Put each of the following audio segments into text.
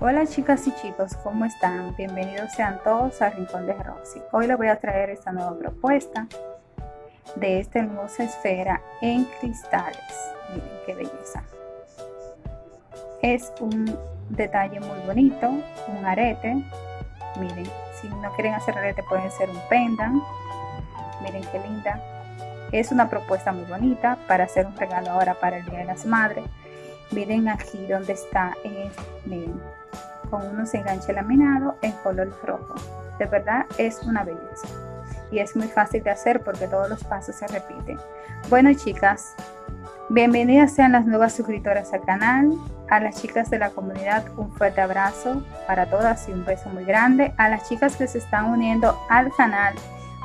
Hola chicas y chicos, ¿cómo están? Bienvenidos sean todos a Rincón de Roxy. Hoy les voy a traer esta nueva propuesta de esta hermosa esfera en cristales. Miren qué belleza. Es un detalle muy bonito, un arete. Miren, si no quieren hacer arete pueden ser un pendant. Miren qué linda. Es una propuesta muy bonita para hacer un regalo ahora para el Día de las Madres. Miren aquí donde está, miren, con unos enganches laminados en color rojo. De verdad es una belleza. Y es muy fácil de hacer porque todos los pasos se repiten. Bueno chicas, bienvenidas sean las nuevas suscriptoras al canal. A las chicas de la comunidad un fuerte abrazo para todas y un beso muy grande. A las chicas que se están uniendo al canal,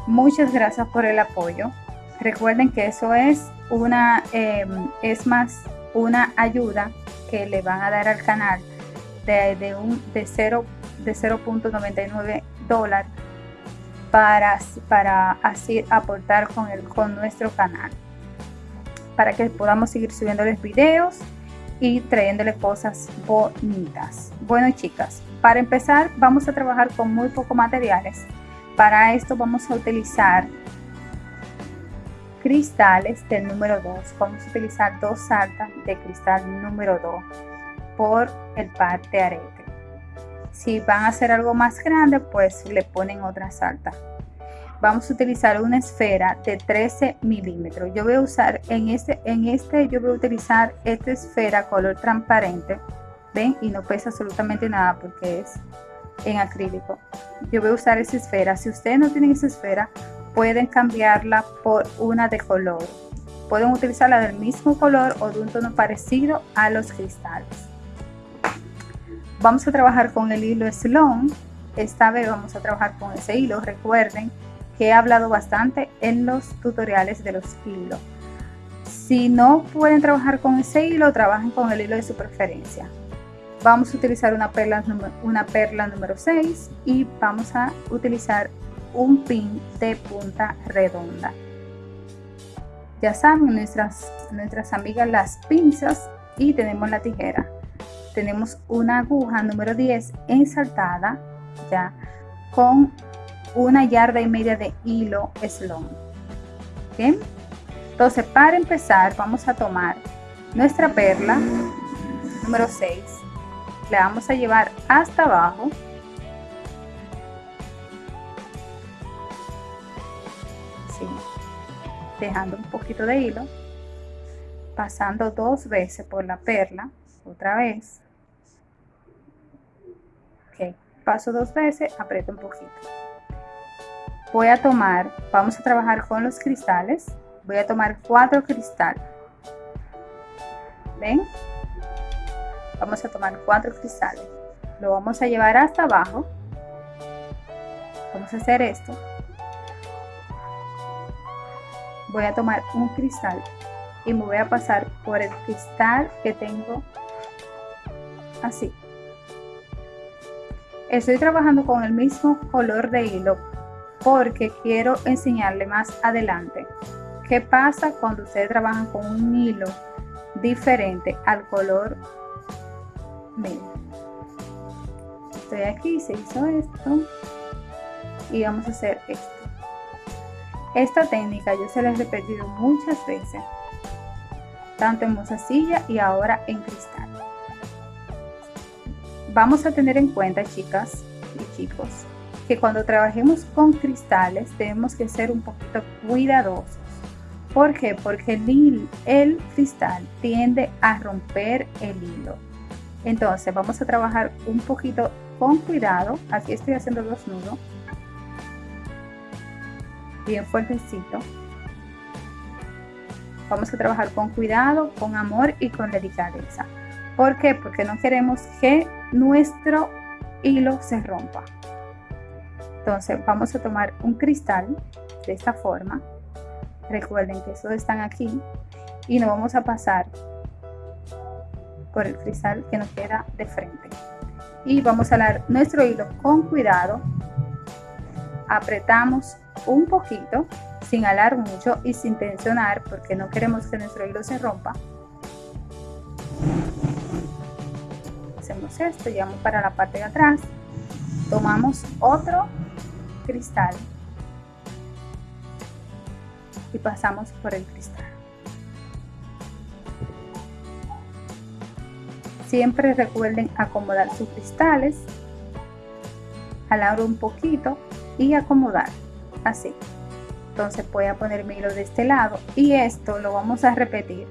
muchas gracias por el apoyo. Recuerden que eso es una, em, es más una ayuda que le van a dar al canal de, un, de 0 de 0.99 dólares para, para así aportar con, el, con nuestro canal. Para que podamos seguir subiéndoles videos y trayéndole cosas bonitas. Bueno chicas para empezar vamos a trabajar con muy pocos materiales. Para esto vamos a utilizar cristales del número 2 vamos a utilizar dos saltas de cristal número 2 por el par de arete. Si van a hacer algo más grande, pues le ponen otra salta. Vamos a utilizar una esfera de 13 milímetros. Yo voy a usar en este, en este yo voy a utilizar esta esfera color transparente. ¿Ven? Y no pesa absolutamente nada porque es en acrílico. Yo voy a usar esa esfera. Si ustedes no tienen esa esfera, pueden cambiarla por una de color. Pueden utilizarla del mismo color o de un tono parecido a los cristales. Vamos a trabajar con el hilo Sloan. Esta vez vamos a trabajar con ese hilo. Recuerden que he hablado bastante en los tutoriales de los hilos. Si no pueden trabajar con ese hilo, trabajen con el hilo de su preferencia. Vamos a utilizar una perla, una perla número 6 y vamos a utilizar un pin de punta redonda. Ya saben, nuestras, nuestras amigas las pinzas y tenemos la tijera tenemos una aguja número 10 ensaltada ya con una yarda y media de hilo slong ¿Bien? entonces para empezar vamos a tomar nuestra perla número 6 la vamos a llevar hasta abajo dejando un poquito de hilo pasando dos veces por la perla otra vez paso dos veces, aprieto un poquito. Voy a tomar, vamos a trabajar con los cristales. Voy a tomar cuatro cristales. ¿Ven? Vamos a tomar cuatro cristales. Lo vamos a llevar hasta abajo. Vamos a hacer esto. Voy a tomar un cristal y me voy a pasar por el cristal que tengo así Estoy trabajando con el mismo color de hilo porque quiero enseñarle más adelante qué pasa cuando ustedes trabajan con un hilo diferente al color medio. Estoy aquí, se hizo esto y vamos a hacer esto. Esta técnica yo se la he repetido muchas veces, tanto en mozasilla y ahora en cristal vamos a tener en cuenta, chicas y chicos, que cuando trabajemos con cristales tenemos que ser un poquito cuidadosos. ¿Por qué? Porque el, el cristal tiende a romper el hilo. Entonces vamos a trabajar un poquito con cuidado. Aquí estoy haciendo dos nudos. Bien fuertecito. Vamos a trabajar con cuidado, con amor y con delicadeza. ¿Por qué? Porque no queremos que nuestro hilo se rompa. Entonces vamos a tomar un cristal de esta forma. Recuerden que estos están aquí y nos vamos a pasar por el cristal que nos queda de frente. Y vamos a alar nuestro hilo con cuidado. Apretamos un poquito sin alar mucho y sin tensionar porque no queremos que nuestro hilo se rompa. Tenemos esto llevamos para la parte de atrás. Tomamos otro cristal. Y pasamos por el cristal. Siempre recuerden acomodar sus cristales. Jalar un poquito y acomodar así. Entonces voy a poner mi hilo de este lado y esto lo vamos a repetir.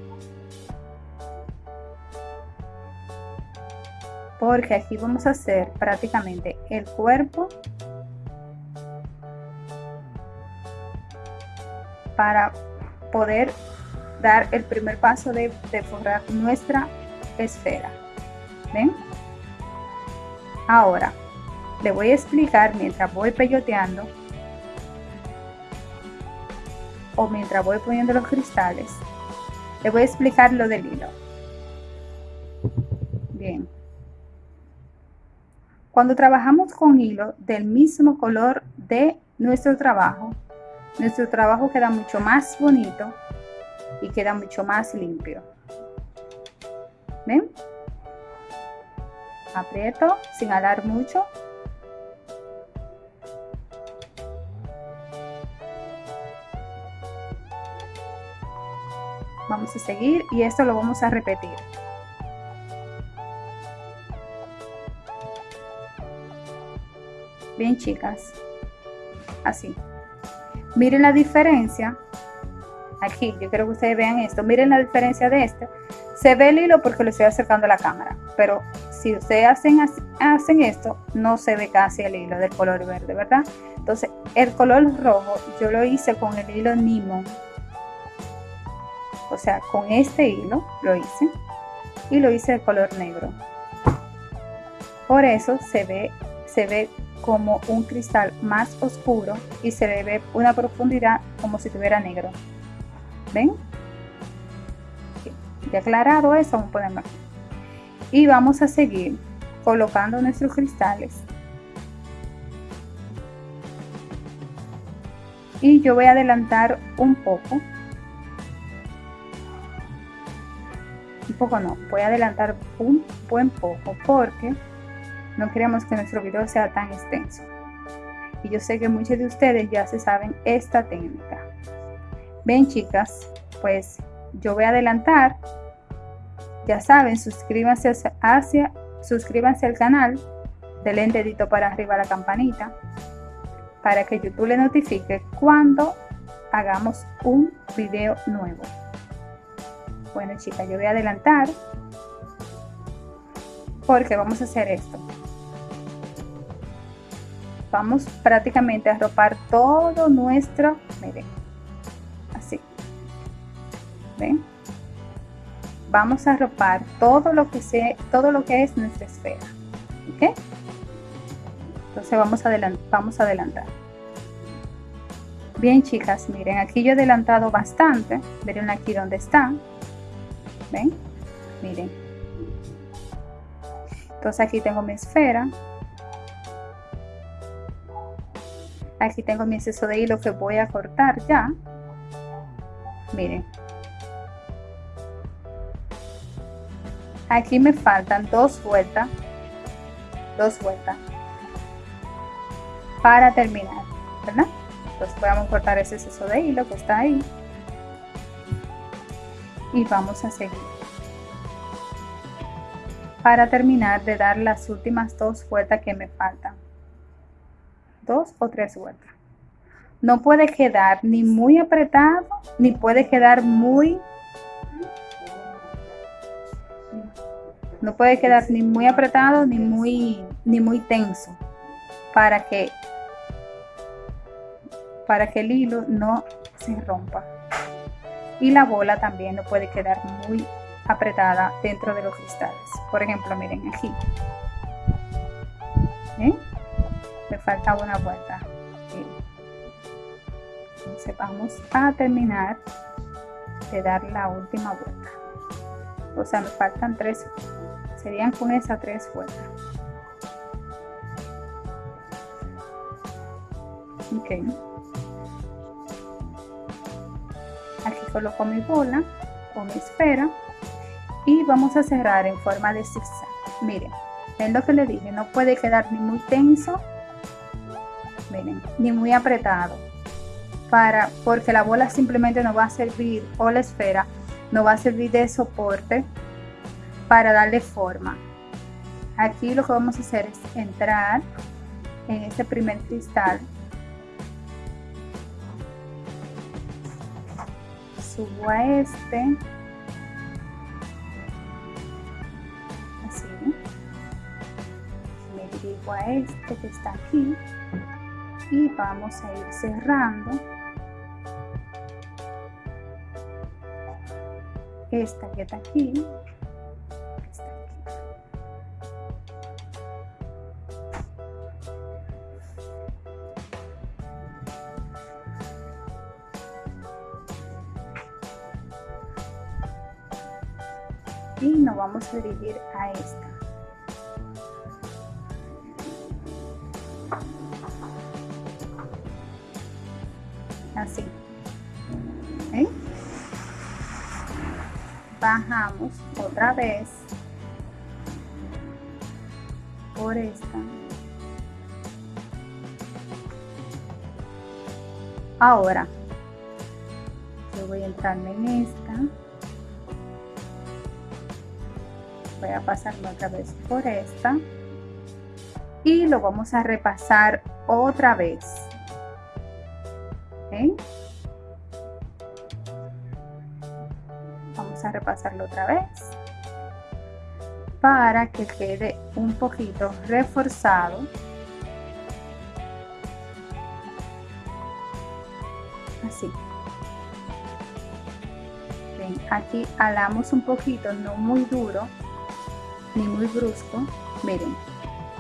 Porque aquí vamos a hacer prácticamente el cuerpo para poder dar el primer paso de, forrar nuestra esfera. Ven ahora le voy a explicar mientras voy peyoteando o mientras voy poniendo los cristales, le voy a explicar lo del hilo. Bien. Cuando trabajamos con hilo del mismo color de nuestro trabajo, nuestro trabajo queda mucho más bonito y queda mucho más limpio. ¿Ven? Aprieto sin alar mucho vamos a seguir y esto lo vamos a repetir. Bien chicas. Así. Miren la diferencia. Aquí yo quiero que ustedes vean esto. Miren la diferencia de este. Se ve el hilo porque lo estoy acercando a la cámara pero si ustedes hacen, hacen esto no se ve casi el hilo del color verde verdad entonces el color rojo yo lo hice con el hilo Nimon o sea con este hilo lo hice y lo hice de color negro. Por eso se ve se ve como un cristal más oscuro y se le ve una profundidad como si tuviera negro. Ven ya aclarado eso vamos a ponerlo aquí. Y vamos a seguir colocando nuestros cristales. Y yo voy a adelantar un poco poco no, voy a adelantar un buen poco porque no queremos que nuestro video sea tan extenso. Y yo sé que muchos de ustedes ya se saben esta técnica. Ven chicas, pues yo voy a adelantar. Ya saben, suscríbanse hacia, suscríbanse al canal, denle el dedito para arriba a la campanita para que YouTube le notifique cuando hagamos un video nuevo. Bueno chicas, yo voy a adelantar porque vamos a hacer esto. Vamos prácticamente a arropar todo nuestro, miren, así. ¿Ven? Vamos a arropar todo lo que sea, todo lo que es nuestra esfera. ¿Ok? Entonces vamos a, vamos a adelantar. Bien chicas, miren, aquí yo he adelantado bastante. Miren aquí donde está ven miren. Entonces aquí tengo mi esfera. Aquí tengo mi exceso de hilo que voy a cortar ya. Miren. Aquí me faltan dos vueltas. Dos vueltas. Para terminar ¿verdad? entonces a cortar ese exceso de hilo que está ahí y vamos a seguir. Para terminar de dar las últimas dos vueltas que me faltan. Dos o tres vueltas. No puede quedar ni muy apretado, ni puede quedar muy... No puede quedar ni muy apretado, ni muy, ni muy tenso. Para que, para que el hilo no se rompa y la bola también no puede quedar muy apretada dentro de los cristales. Por ejemplo miren aquí. ¿Eh? me falta una vuelta. Entonces vamos a terminar de dar la última vuelta. O sea me faltan tres. Serían con esas tres vueltas. Ok aquí coloco mi bola o mi esfera y vamos a cerrar en forma de zigzag. Miren ven lo que le dije no puede quedar ni muy tenso miren ni muy apretado. Para porque la bola simplemente no va a servir o la esfera no va a servir de soporte para darle forma. Aquí lo que vamos a hacer es entrar en este primer cristal subo a este. Así. Me dirijo a este que está aquí. Y vamos a ir cerrando. Esta que está aquí vamos a dirigir a esta. Así. ¿Eh? bajamos otra vez por esta. Ahora yo voy a entrarme en esta pasarme otra vez por esta. Y lo vamos a repasar otra vez. Vamos a repasarlo otra vez. Para que quede un poquito reforzado. Así. Aquí alamos un poquito no muy duro ni muy brusco. Miren,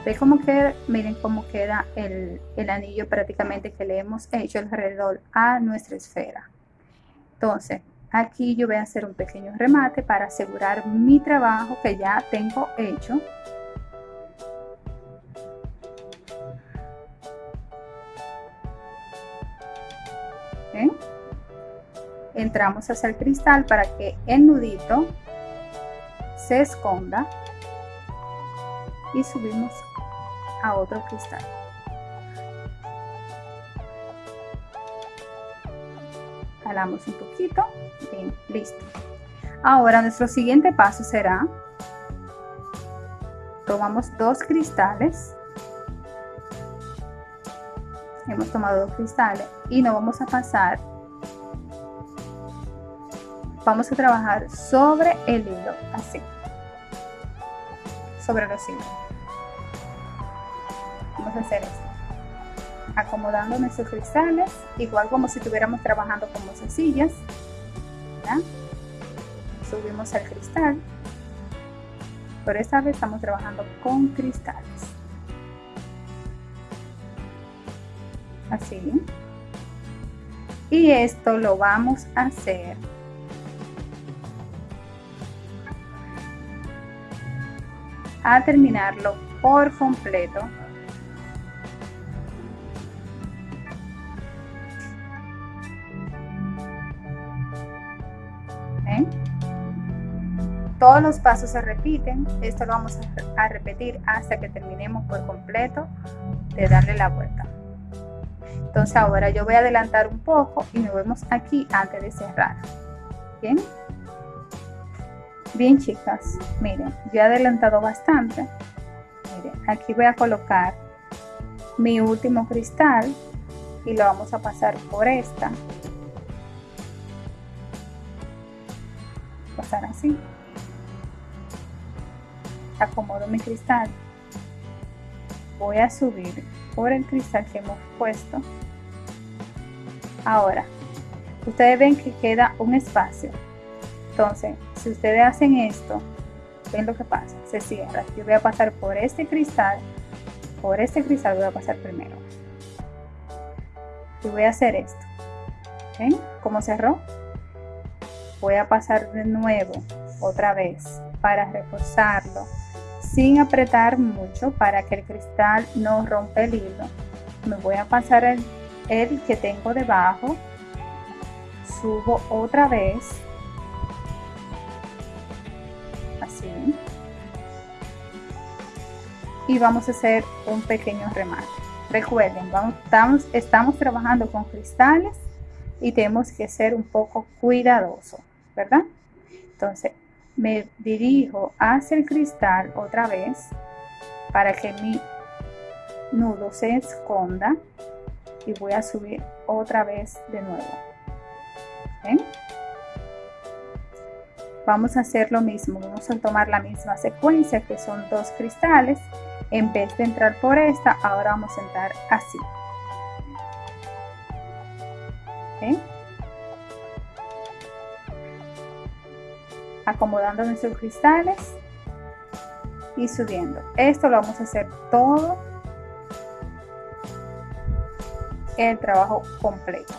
ve cómo queda, miren cómo queda el, el anillo prácticamente que le hemos hecho alrededor a nuestra esfera. Entonces, aquí yo voy a hacer un pequeño remate para asegurar mi trabajo que ya tengo hecho. Entramos hacia el cristal para que el nudito se esconda y subimos a otro cristal. Jalamos un poquito, bien, listo. Ahora nuestro siguiente paso será, tomamos dos cristales, hemos tomado dos cristales y nos vamos a pasar, vamos a trabajar sobre el hilo, así sobre los hilos. Vamos a hacer esto. Acomodando nuestros cristales, igual como si estuviéramos trabajando con sencillas. Subimos al cristal. Por esta vez estamos trabajando con cristales. Así. Y esto lo vamos a hacer a terminarlo por completo. Todos los pasos se repiten, esto lo vamos a repetir hasta que terminemos por completo de darle la vuelta. Entonces ahora yo voy a adelantar un poco y nos vemos aquí antes de cerrar. Bien. Bien chicas, miren, yo he adelantado bastante. Miren, aquí voy a colocar mi último cristal y lo vamos a pasar por esta. Pasar así. Acomodo mi cristal. Voy a subir por el cristal que hemos puesto. Ahora, ustedes ven que queda un espacio. Entonces, si ustedes hacen esto, ven lo que pasa, se cierra. Yo voy a pasar por este cristal, por este cristal voy a pasar primero. Y voy a hacer esto. ¿Ven cómo cerró? Voy a pasar de nuevo, otra vez, para reforzarlo, sin apretar mucho para que el cristal no rompa el hilo. Me voy a pasar el, el que tengo debajo, subo otra vez y vamos a hacer un pequeño remate. Recuerden, vamos, estamos, estamos trabajando con cristales y tenemos que ser un poco cuidadosos, ¿verdad? Entonces, me dirijo hacia el cristal otra vez para que mi nudo se esconda y voy a subir otra vez de nuevo. ¿Ven? Vamos a hacer lo mismo, vamos a tomar la misma secuencia que son dos cristales. En vez de entrar por esta, ahora vamos a entrar así. ¿Ven? Acomodando nuestros cristales y subiendo. Esto lo vamos a hacer todo el trabajo completo.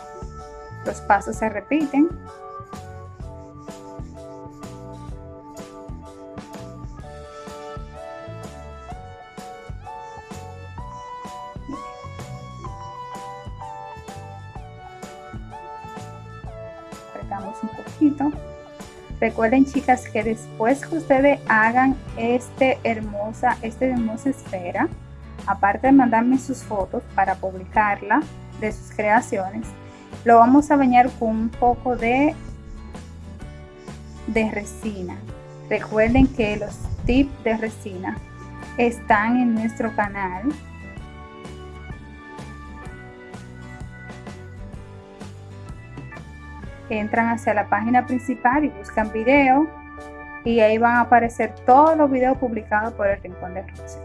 Los pasos se repiten. Recuerden chicas que después que ustedes hagan este hermosa, esta hermosa esfera, aparte de mandarme sus fotos para publicarla de sus creaciones, lo vamos a bañar con un poco de, de resina. Recuerden que los tips de resina están en nuestro canal. Entran hacia la página principal y buscan video y ahí van a aparecer todos los videos publicados por el Rincón de Rosa.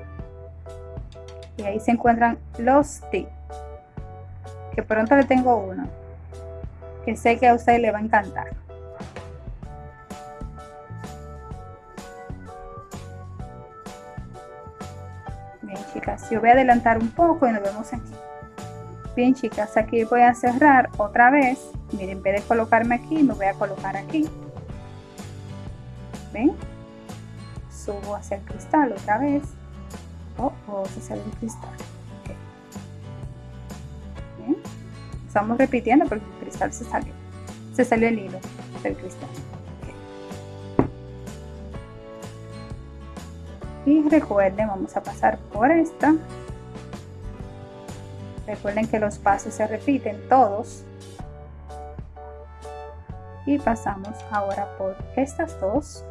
Y ahí se encuentran los tips que pronto le tengo uno que sé que a usted le va a encantar bien chicas yo voy a adelantar un poco y nos vemos aquí bien chicas aquí voy a cerrar otra vez. Miren en vez de colocarme aquí me voy a colocar aquí. Ven subo hacia el cristal otra vez. Oh, oh se sale el cristal. Estamos repitiendo porque el cristal se salió. Se salió el hilo del cristal. Y recuerden vamos a pasar por esta recuerden que los pasos se repiten todos y pasamos ahora por estas dos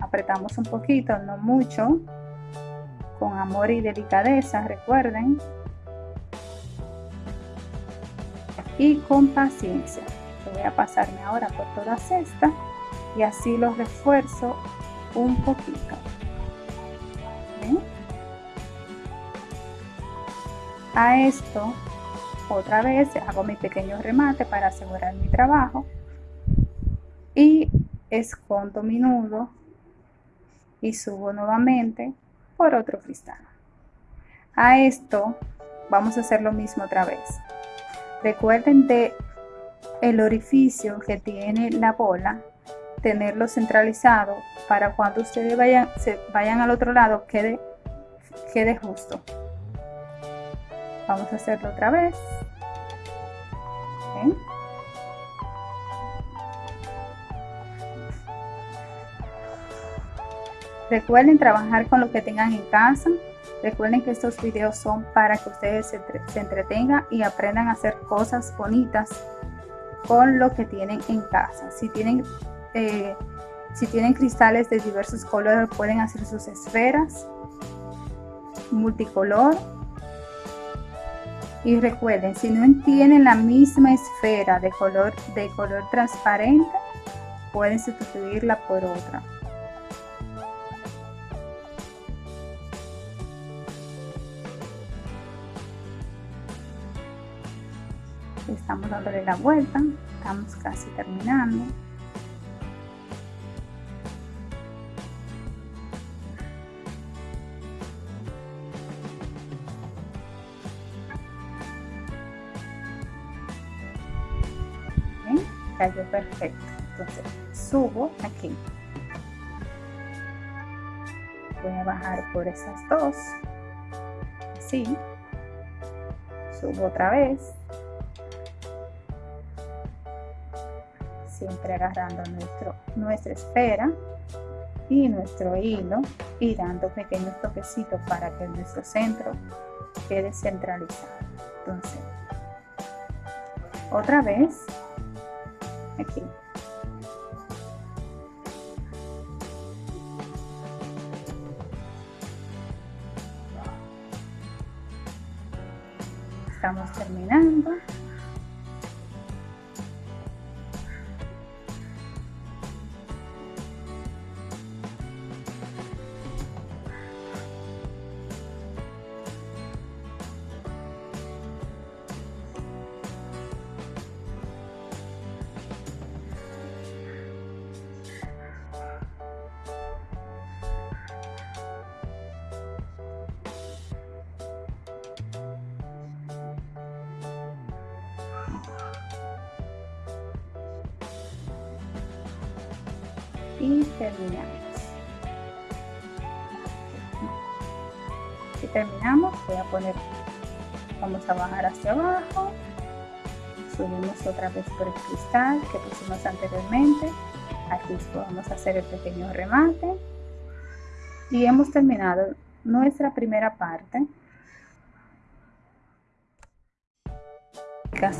apretamos un poquito no mucho con amor y delicadeza recuerden y con paciencia. voy a pasarme ahora por todas estas y así los refuerzo un poquito. A esto otra vez hago mi pequeño remate para asegurar mi trabajo y escondo mi nudo y subo nuevamente por otro cristal. A esto vamos a hacer lo mismo otra vez. Recuerden de el orificio que tiene la bola, tenerlo centralizado para cuando ustedes vayan, se vayan al otro lado quede, quede justo. Vamos a hacerlo otra vez. Recuerden trabajar con lo que tengan en casa. Recuerden que estos videos son para que ustedes se, entretengan y aprendan a hacer cosas bonitas con lo que tienen en casa. Si tienen, eh, si tienen cristales de diversos colores pueden hacer sus esferas multicolor. Y recuerden, si no tienen la misma esfera de color, de color transparente, pueden sustituirla por otra. estamos dándole la vuelta estamos casi terminando cayó perfecto. Entonces subo aquí. Voy a bajar por esas dos. Así. Subo otra vez. Siempre agarrando nuestro, nuestra esfera y nuestro hilo y dando pequeños toquecitos para que nuestro centro quede centralizado. Entonces otra vez aquí. Estamos terminando que pusimos anteriormente. Aquí a hacer el pequeño remate. Y hemos terminado nuestra primera parte.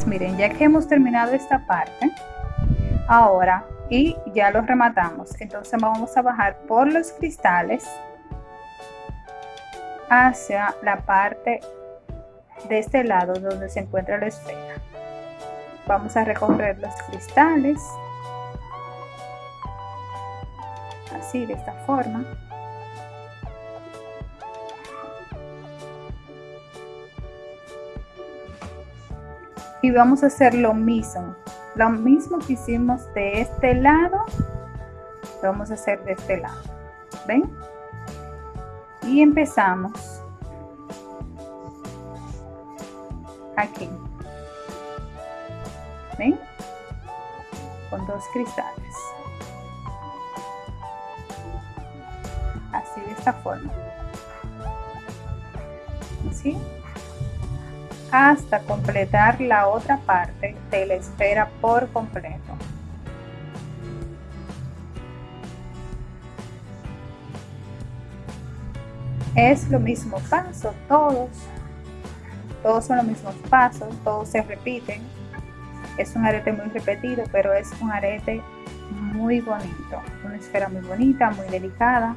Miren ya que hemos terminado esta parte ahora y ya lo rematamos entonces vamos a bajar por los cristales hacia la parte de este lado donde se encuentra la esfera vamos a recorrer los cristales. Así de esta forma. Y vamos a hacer lo mismo. Lo mismo que hicimos de este lado lo vamos a hacer de este lado. Ven y empezamos. Aquí ven con dos cristales. Así de esta forma. Así hasta completar la otra parte de la esfera por completo. Es lo mismo paso, todos, todos son los mismos pasos, todos se repiten. Es un arete muy repetido, pero es un arete muy bonito, una esfera muy bonita, muy delicada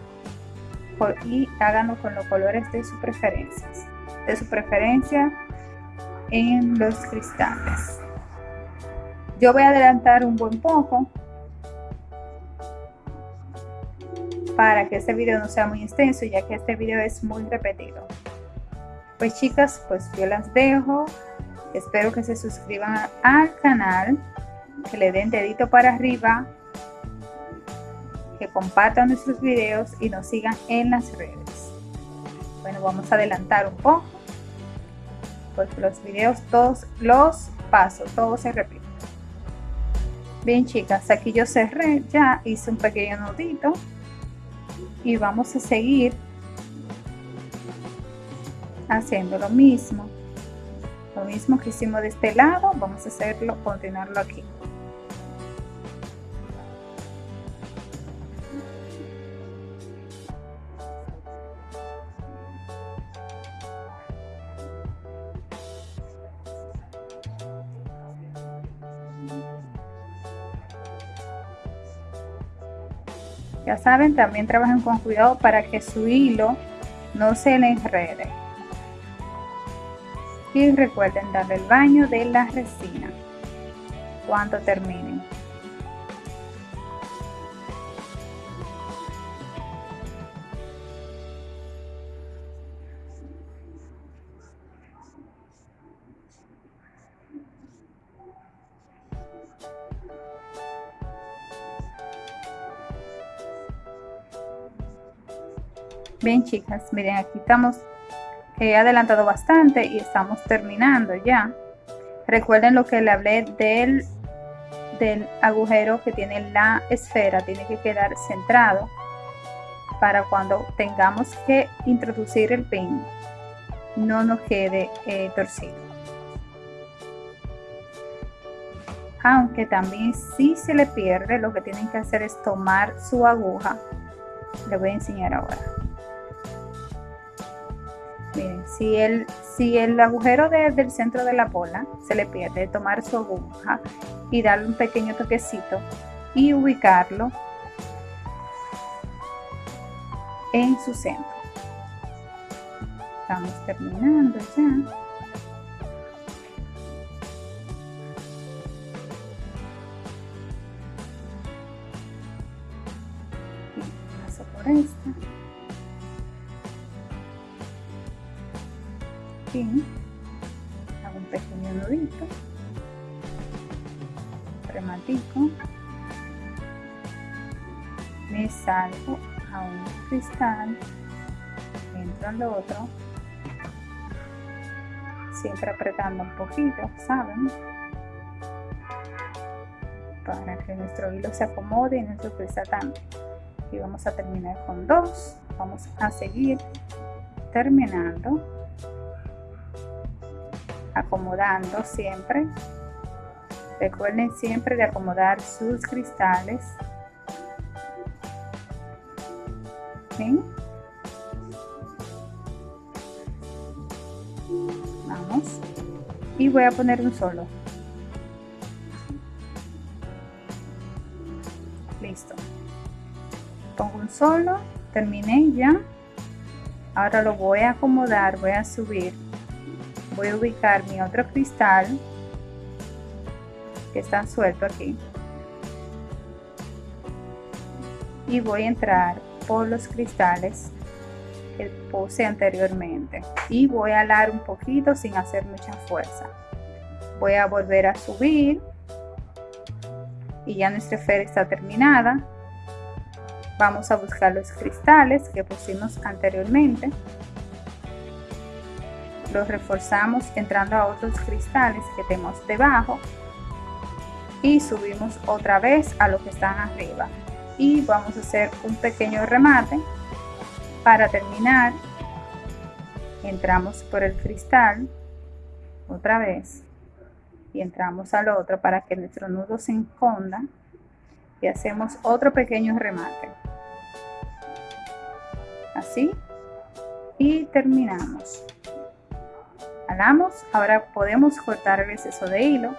y háganlo con los colores de su preferencia. De su preferencia en los cristales. Yo voy a adelantar un buen poco para que este video no sea muy extenso ya que este video es muy repetido. Pues chicas, pues yo las dejo. Espero que se suscriban al canal, que le den dedito para arriba, que compartan nuestros videos y nos sigan en las redes. Bueno, vamos a adelantar un poco pues los videos, todos los pasos, todo se repite. Bien chicas, aquí yo cerré, ya hice un pequeño nudito y vamos a seguir haciendo lo mismo. Lo mismo que hicimos de este lado, vamos a hacerlo, continuarlo aquí. Ya saben, también trabajen con cuidado para que su hilo no se le enrede. Y recuerden darle el baño de la resina cuando terminen. Bien chicas, miren aquí estamos, he adelantado bastante y estamos terminando ya. Recuerden lo que le hablé del, del agujero que tiene la esfera, tiene que quedar centrado para cuando tengamos que introducir el pin no nos quede eh, torcido. Aunque también si se le pierde, lo que tienen que hacer es tomar su aguja le voy a enseñar ahora miren si el si el agujero del centro de la bola se le pierde tomar su aguja y darle un pequeño toquecito y ubicarlo en su centro. Estamos terminando ya. Paso por esta hago un pequeño nudito rematico me salgo a un cristal entro al otro siempre apretando un poquito saben para que nuestro hilo se acomode y nuestro cristal también y vamos a terminar con dos. Vamos a seguir terminando acomodando siempre. Recuerden siempre de acomodar sus cristales. Vamos. Y voy a poner un solo. Listo. Pongo un solo terminé ya. Ahora lo voy a acomodar voy a subir voy a ubicar mi otro cristal que está suelto aquí y voy a entrar por los cristales que puse anteriormente y voy a alar un poquito sin hacer mucha fuerza. Voy a volver a subir y ya nuestra esfera está terminada. Vamos a buscar los cristales que pusimos anteriormente los reforzamos entrando a otros cristales que tenemos debajo y subimos otra vez a los que están arriba. Y vamos a hacer un pequeño remate. Para terminar entramos por el cristal otra vez y entramos al otro para que nuestro nudo se esconda y hacemos otro pequeño remate. Así y terminamos ahora podemos cortar el exceso de hilo.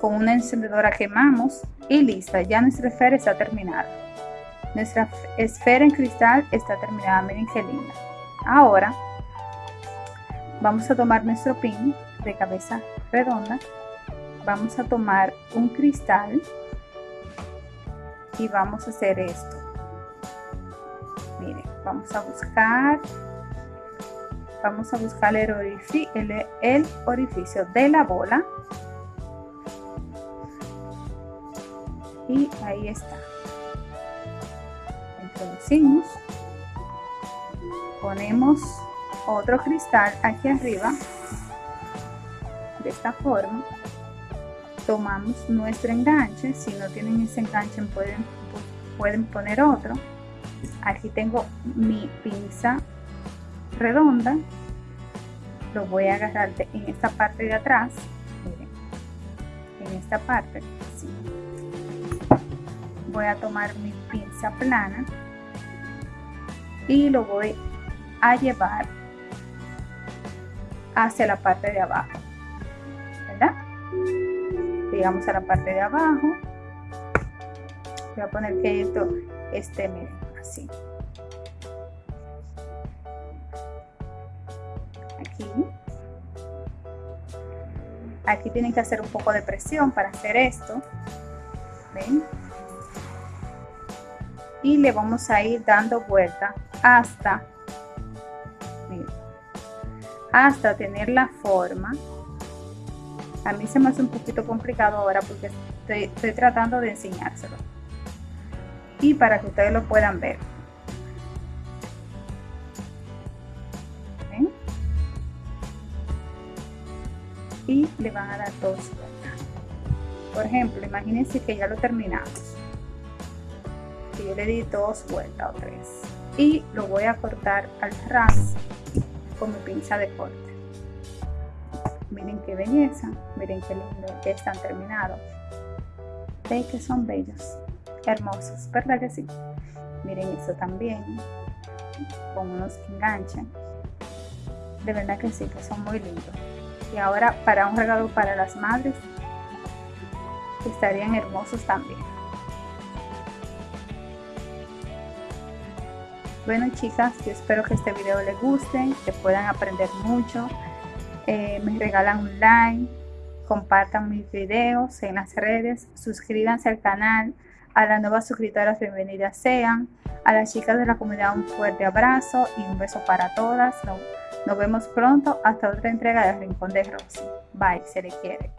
Con una encendedora quemamos y lista ya nuestra esfera está terminada. Nuestra esfera en cristal está terminada miren qué linda. Ahora vamos a tomar nuestro pin de cabeza redonda. Vamos a tomar un cristal y vamos a hacer esto. Miren vamos a buscar vamos a buscar el orificio, el, orificio de la bola. Y ahí está. Introducimos ponemos otro cristal aquí arriba. De esta forma tomamos nuestro enganche. Si no tienen ese enganche pueden, pueden poner otro. Aquí tengo mi pinza redonda lo voy a agarrar en esta parte de atrás en esta parte voy a tomar mi pinza plana y lo voy a llevar hacia la parte de abajo ¿verdad? llegamos a la parte de abajo. Voy a poner que esto esté miren así aquí. Tienen que hacer un poco de presión para hacer esto. Y le vamos a ir dando vuelta hasta hasta tener la forma. A mí se me hace un poquito complicado ahora porque estoy tratando de enseñárselo. Y para que ustedes lo puedan ver y le van a dar dos vueltas. Por ejemplo, imagínense que ya lo terminamos. Que yo le di dos vueltas o tres. Y lo voy a cortar al ras con mi pinza de corte. Miren qué belleza, miren qué lindo, que están terminados. Ven que son bellos, hermosos, ¿verdad que sí? Miren eso también. Con unos enganches. De verdad que sí, que son muy lindos. Y ahora para un regalo para las madres, estarían hermosos también. Bueno chicas, yo espero que este video les guste, que puedan aprender mucho. Eh, me regalan un like, compartan mis videos en las redes, suscríbanse al canal, a las nuevas suscriptoras bienvenidas sean, a las chicas de la comunidad un fuerte abrazo y un beso para todas. Nos, vemos pronto hasta otra entrega de Rincón de Rosy. Bye, se le quiere.